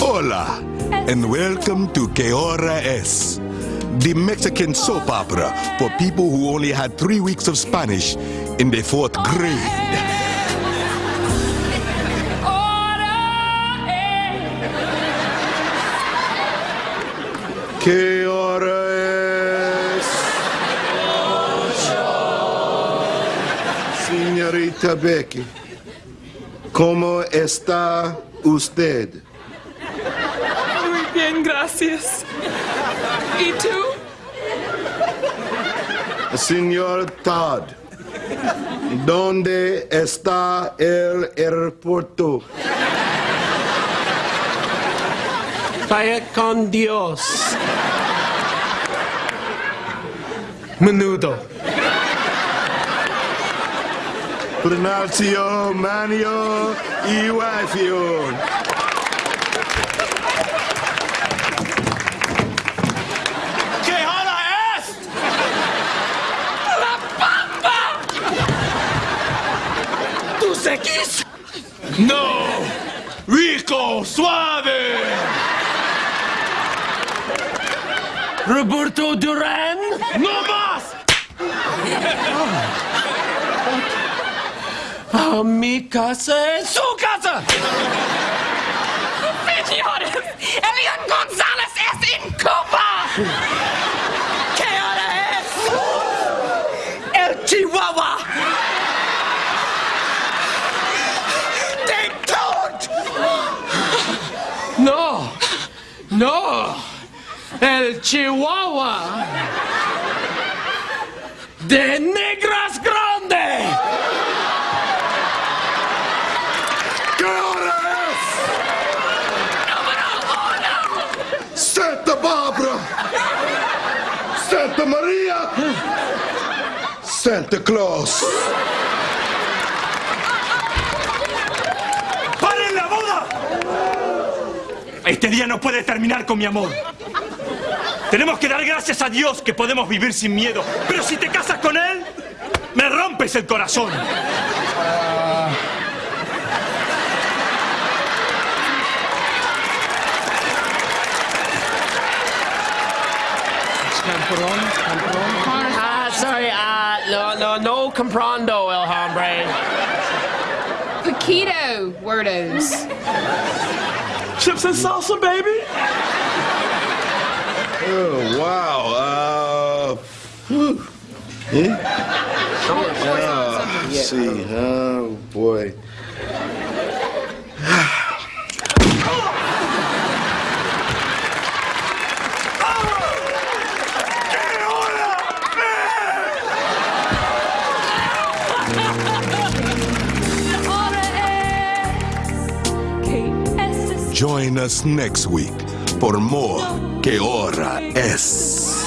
Hola, and welcome to Que Hora Es, the Mexican soap opera for people who only had three weeks of Spanish in the fourth grade. ¿Qué hora es? Señorita Becky. ¿Cómo está usted? Muy bien, gracias. ¿Y tú? Señor Todd, ¿dónde está el aeropuerto? Vaya con Dios. Menudo. Pronaccio, oh, Manio oh, i Wafio. Oh. No! Rico Suave! Roberto Duran? No más! A mi casa es su casa. ¡Señores! ¡Elian González es en Cuba! ¿Qué hora es? ¡El Chihuahua! ¡De todo! ¡No! ¡No! ¡El Chihuahua! ¡De negras María, Santa Claus. ¡Paren la boda! Este día no puede terminar con mi amor. Tenemos que dar gracias a Dios que podemos vivir sin miedo. Pero si te casas con él, me rompes el corazón. Compron, compron. Ah, sorry, uh, no, no, no comprando, el hombre. Paquito wordos. Chips and salsa, baby. Oh, wow. Uh, whew. yeah? Uh, see. Oh, boy. Join us next week for more Que Hora Es.